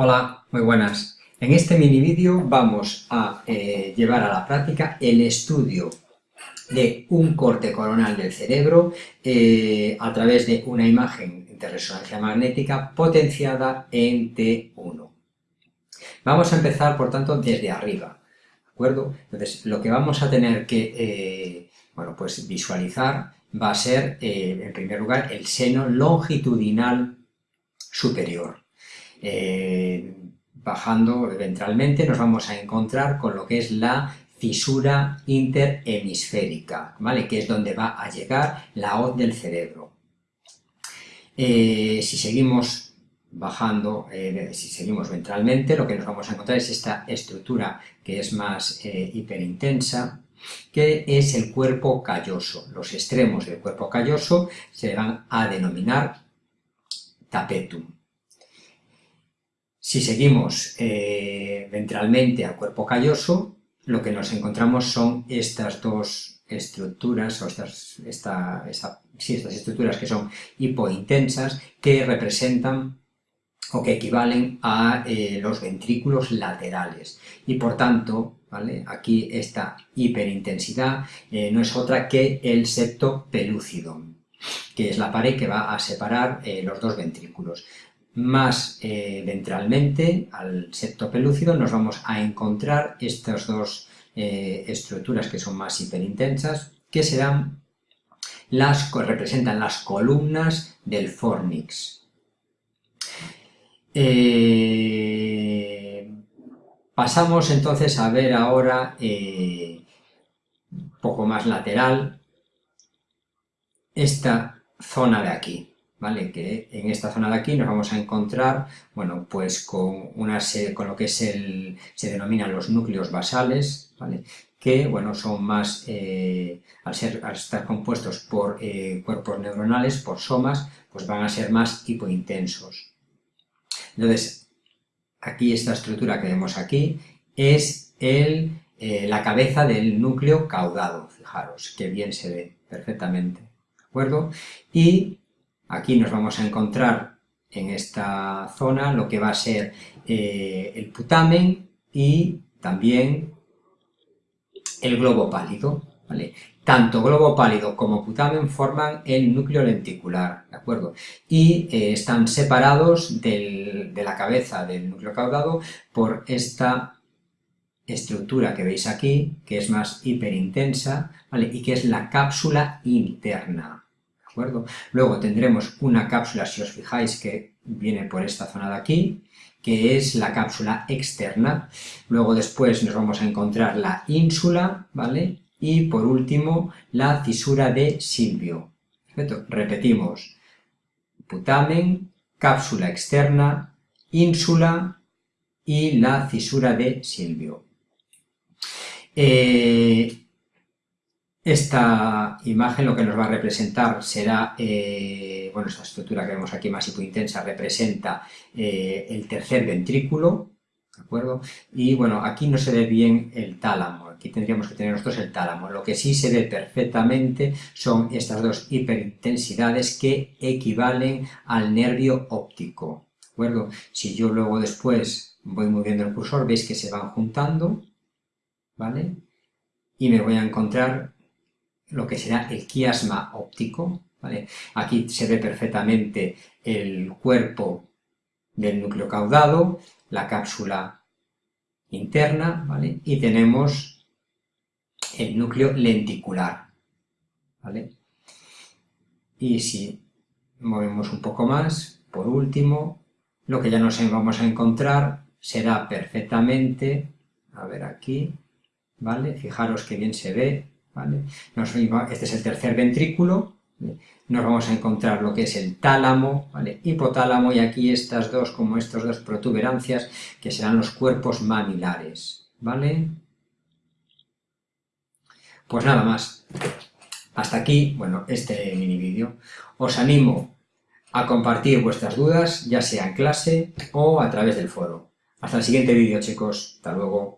Hola, muy buenas. En este mini vídeo vamos a eh, llevar a la práctica el estudio de un corte coronal del cerebro eh, a través de una imagen de resonancia magnética potenciada en T1. Vamos a empezar, por tanto, desde arriba, ¿de acuerdo? Entonces, lo que vamos a tener que, eh, bueno, pues visualizar va a ser, en primer lugar, el seno longitudinal superior. Eh, bajando ventralmente nos vamos a encontrar con lo que es la fisura interhemisférica, ¿vale? que es donde va a llegar la hoz del cerebro. Eh, si seguimos bajando, eh, si seguimos ventralmente, lo que nos vamos a encontrar es esta estructura que es más hiperintensa, que es el cuerpo calloso. Los extremos del cuerpo calloso se van a denominar tapetum. Si seguimos eh, ventralmente al cuerpo calloso, lo que nos encontramos son estas dos estructuras, o estas, estas estructuras que son hipointensas, que representan o que equivalen a eh, los ventrículos laterales. Y por tanto, ¿vale? aquí esta hiperintensidad eh, no es otra que el septo pelúcido, que es la pared que va a separar los dos ventrículos más eh, ventralmente, al septo pelúcido, nos vamos a encontrar estas dos eh, estructuras que son más hiperintensas, que serán las representan las columnas del fornix. Eh, pasamos entonces a ver ahora un poco más lateral esta zona de aquí. ¿Vale? Que en esta zona de aquí nos vamos a encontrar, bueno, pues con, una con lo que es el, se denominan los núcleos basales, ¿vale? Que, bueno, son más, eh, al, ser, al estar compuestos por eh, cuerpos neuronales, por somas, pues van a ser más hipointensos. Entonces, aquí esta estructura que vemos aquí es el, eh, la cabeza del núcleo caudado, fijaros, que bien se ve perfectamente, ¿de acuerdo? Y Aquí nos vamos a encontrar en esta zona lo que va a ser eh, el putamen y también el globo pálido, ¿vale? Tanto globo pálido como putamen forman el núcleo lenticular, ¿de acuerdo? Y eh, están separados de la cabeza del núcleo caudado por esta estructura que veis aquí, que es más hiperintensa, ¿vale? Y que es la cápsula interna, Luego tendremos una cápsula, si os fijáis, que viene por esta zona de aquí, que es la cápsula externa. Luego después nos vamos a encontrar la ínsula, ¿vale? Y por último, la cisura de Silvio. ¿Perfecto? Repetimos. Putamen, cápsula externa, ínsula y la cisura de Silvio. Eh, esta imagen lo que nos va a representar será, eh, bueno, esta estructura que vemos aquí más hipointensa representa eh, el tercer ventrículo, ¿de acuerdo? Y bueno, aquí no se ve bien el tálamo, aquí tendríamos que tener nosotros el tálamo. Lo que sí se ve perfectamente son estas dos hiperintensidades que equivalen al nervio óptico, ¿de acuerdo? Si yo luego después voy moviendo el cursor, veis que se van juntando, ¿vale? Y me voy a encontrar lo que será el quiasma óptico. ¿vale? Aquí se ve perfectamente el cuerpo del núcleo caudado, la cápsula interna, ¿vale? y tenemos el núcleo lenticular. ¿vale? Y si movemos un poco más, por último, lo que ya nos vamos a encontrar será perfectamente, a ver aquí, ¿vale? Fijaros que bien se ve, este es el tercer ventrículo, nos vamos a encontrar lo que es el tálamo, hipotálamo, y aquí estas dos, como estas dos protuberancias, que serán los cuerpos mamilares, ¿vale? Pues nada más. Hasta aquí, bueno, este mini vídeo. Os animo a compartir vuestras dudas, ya sea en clase o a través del foro. Hasta el siguiente vídeo, chicos. Hasta luego.